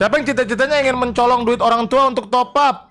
Siapa yang cita-citanya ingin mencolong duit orang tua untuk top up?